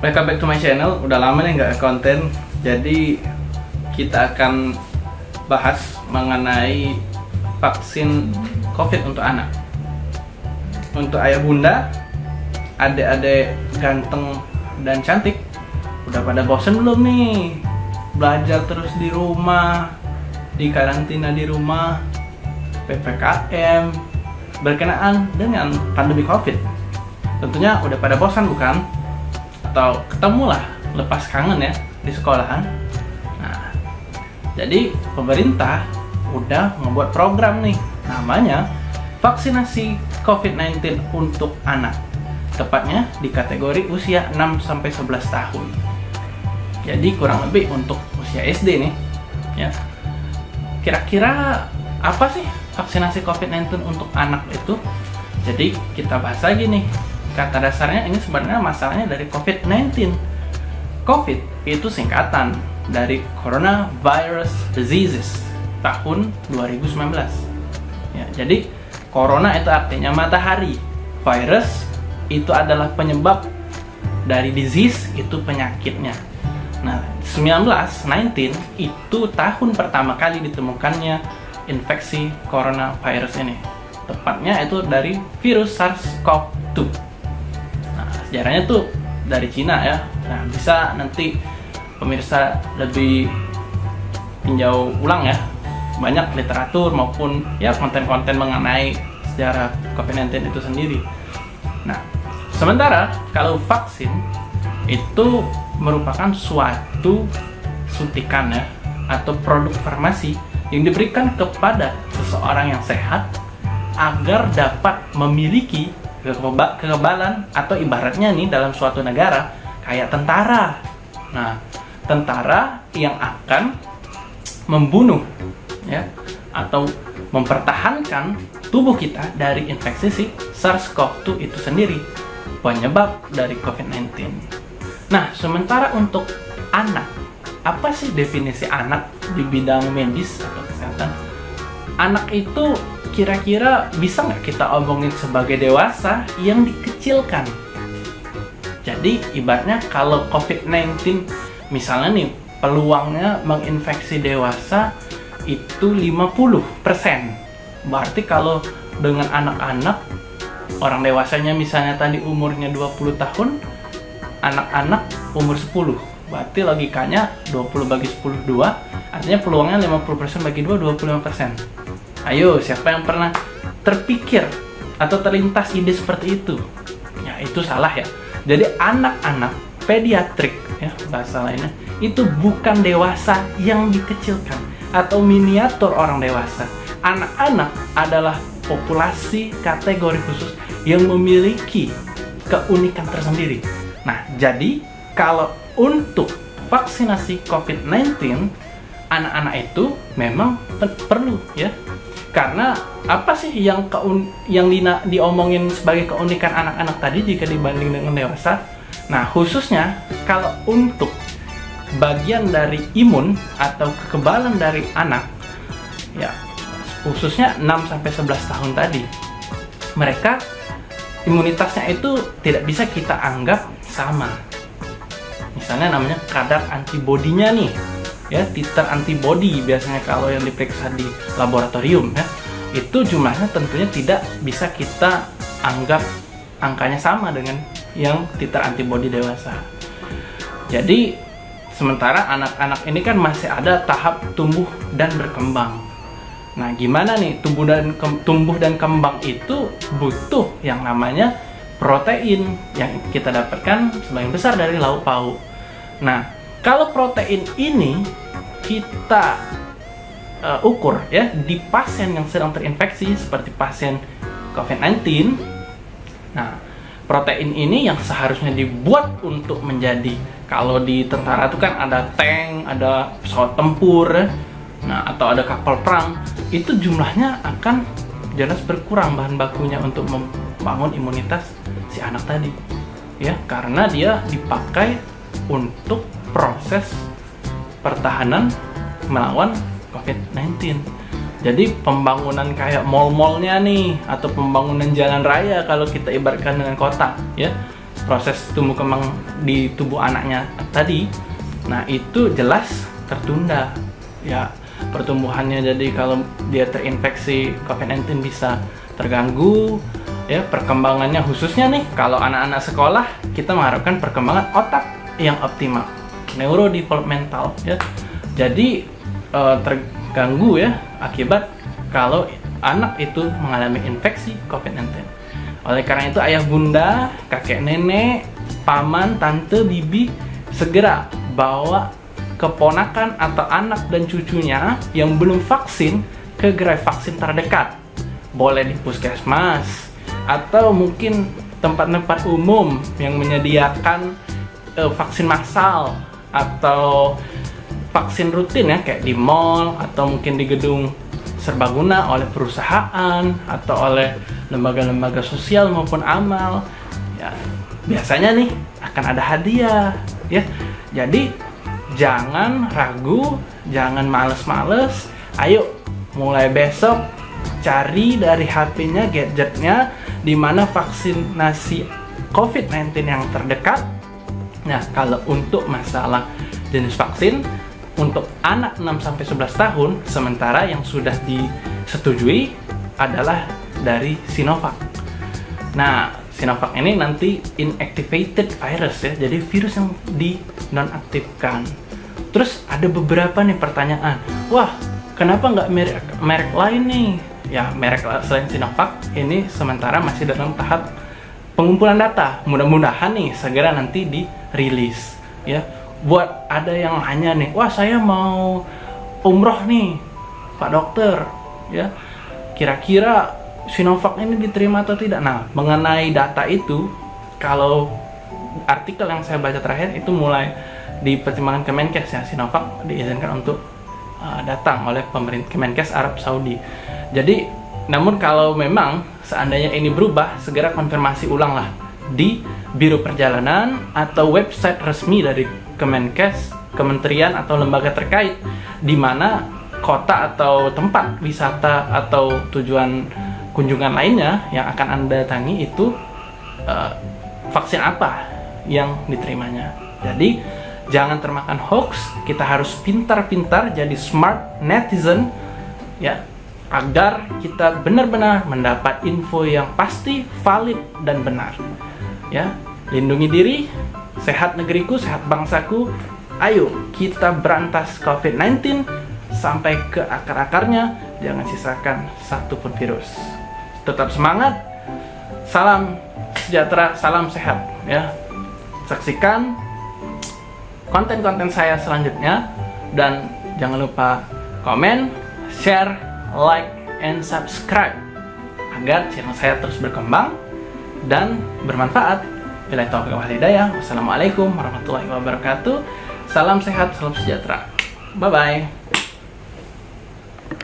Welcome back to my channel. Udah lama nih nggak konten, jadi kita akan bahas mengenai vaksin COVID untuk anak. Untuk ayah bunda, adik-adik ganteng dan cantik, udah pada bosen belum nih? Belajar terus di rumah, di karantina di rumah, PPKM, berkenaan dengan pandemi COVID. Tentunya udah pada bosan bukan? Atau ketemulah lepas kangen ya di sekolahan. Nah, jadi pemerintah udah membuat program nih namanya vaksinasi COVID-19 untuk anak. Tepatnya di kategori usia 6 sampai 11 tahun. Jadi kurang lebih untuk usia SD nih. Ya. Kira-kira apa sih vaksinasi COVID-19 untuk anak itu? Jadi kita bahas lagi nih kata dasarnya ini sebenarnya masalahnya dari COVID-19. COVID itu singkatan dari Coronavirus Diseases tahun 2019. Ya, jadi corona itu artinya matahari. Virus itu adalah penyebab dari disease itu penyakitnya. Nah, 19, 19 itu tahun pertama kali ditemukannya infeksi coronavirus ini. Tepatnya itu dari virus SARS-CoV-2 sejarahnya tuh dari Cina ya. Nah bisa nanti pemirsa lebih tinjau ulang ya. Banyak literatur maupun ya konten-konten mengenai sejarah COVID-19 itu sendiri. Nah sementara kalau vaksin itu merupakan suatu suntikan ya atau produk farmasi yang diberikan kepada seseorang yang sehat agar dapat memiliki kekebalan atau ibaratnya nih dalam suatu negara kayak tentara. Nah, tentara yang akan membunuh ya atau mempertahankan tubuh kita dari infeksi si SARS-CoV-2 itu sendiri penyebab dari COVID-19. Nah, sementara untuk anak, apa sih definisi anak di bidang medis atau kesehatan? Anak itu kira-kira bisa nggak kita omongin sebagai dewasa yang dikecilkan? Jadi ibaratnya kalau COVID-19 misalnya nih peluangnya menginfeksi dewasa itu 50%. Berarti kalau dengan anak-anak orang dewasanya misalnya tadi umurnya 20 tahun, anak-anak umur 10. Berarti logikanya 20 bagi 10 2, artinya peluangnya 50% bagi 2 25%. Ayo, siapa yang pernah terpikir atau terlintas ide seperti itu? Ya, itu salah ya. Jadi anak-anak pediatrik ya bahasa lainnya itu bukan dewasa yang dikecilkan atau miniatur orang dewasa. Anak-anak adalah populasi kategori khusus yang memiliki keunikan tersendiri. Nah, jadi kalau untuk vaksinasi COVID-19 anak-anak itu memang perlu ya karena apa sih yang keun yang Lina diomongin sebagai keunikan anak-anak tadi jika dibanding dengan dewasa? Nah, khususnya kalau untuk bagian dari imun atau kekebalan dari anak ya khususnya 6 sampai 11 tahun tadi. Mereka imunitasnya itu tidak bisa kita anggap sama. Misalnya namanya kadar antibodinya nih ya titer antibody biasanya kalau yang diperiksa di laboratorium ya itu jumlahnya tentunya tidak bisa kita anggap angkanya sama dengan yang titer antibody dewasa. Jadi sementara anak-anak ini kan masih ada tahap tumbuh dan berkembang. Nah gimana nih tumbuh dan tumbuh dan kembang itu butuh yang namanya protein yang kita dapatkan sebagian besar dari lauk pauk. Nah kalau protein ini kita uh, ukur ya di pasien yang sedang terinfeksi seperti pasien COVID-19, nah protein ini yang seharusnya dibuat untuk menjadi kalau di tentara itu kan ada tank, ada pesawat tempur, nah atau ada kapal perang, itu jumlahnya akan jelas berkurang bahan bakunya untuk membangun imunitas si anak tadi, ya karena dia dipakai untuk proses pertahanan melawan COVID-19. Jadi pembangunan kayak mall-mallnya nih atau pembangunan jalan raya kalau kita ibaratkan dengan kota ya. Proses tumbuh kembang di tubuh anaknya tadi. Nah itu jelas tertunda ya. Pertumbuhannya jadi kalau dia terinfeksi COVID-19 bisa terganggu ya. Perkembangannya khususnya nih kalau anak-anak sekolah kita mengharapkan perkembangan otak yang optimal neurodevelopmental ya. Jadi uh, terganggu ya akibat kalau anak itu mengalami infeksi COVID-19 oleh karena itu ayah bunda kakek nenek paman tante bibi segera bawa keponakan atau anak dan cucunya yang belum vaksin ke gerai vaksin terdekat. Boleh di puskesmas atau mungkin tempat-tempat umum yang menyediakan uh, vaksin massal atau vaksin rutin ya kayak di mall atau mungkin di gedung serbaguna oleh perusahaan atau oleh lembaga-lembaga sosial maupun amal ya biasanya nih akan ada hadiah ya jadi jangan ragu, jangan males-males. Ayo, mulai besok cari dari HP-nya, gadgetnya, di mana vaksinasi COVID-19 yang terdekat. Nah, kalau untuk masalah jenis vaksin, untuk anak 6-11 tahun, sementara yang sudah disetujui adalah dari Sinovac. Nah, Sinovac ini nanti inactivated virus ya, jadi virus yang di nonaktifkan. Terus ada beberapa nih pertanyaan, wah kenapa nggak merek, merek lain nih? Ya merek selain Sinovac ini sementara masih dalam tahap pengumpulan data. Mudah-mudahan nih segera nanti dirilis. Ya, buat ada yang hanya nih, wah saya mau umroh nih, Pak Dokter. Ya, kira-kira Sinovac ini diterima atau tidak? Nah, mengenai data itu, kalau artikel yang saya baca terakhir itu mulai di pertimbangan Kemenkes ya Sinovac diizinkan untuk uh, datang oleh pemerintah Kemenkes Arab Saudi. Jadi namun kalau memang seandainya ini berubah segera konfirmasi ulanglah di Biro Perjalanan atau website resmi dari Kemenkes, kementerian atau lembaga terkait di mana kota atau tempat wisata atau tujuan kunjungan lainnya yang akan Anda datangi itu uh, vaksin apa yang diterimanya. Jadi jangan termakan hoax kita harus pintar-pintar jadi smart netizen ya agar kita benar-benar mendapat info yang pasti valid dan benar. Ya lindungi diri sehat negeriku sehat bangsaku. Ayo kita berantas covid-19 sampai ke akar-akarnya. Jangan sisakan satupun virus. Tetap semangat. Salam sejahtera salam sehat ya. Saksikan konten-konten saya selanjutnya. Dan jangan lupa komen, share, like, and subscribe agar channel saya terus berkembang dan bermanfaat. Bila taufiq wal hidayah. Wassalamualaikum warahmatullahi wabarakatuh. Salam sehat, salam sejahtera. Bye bye.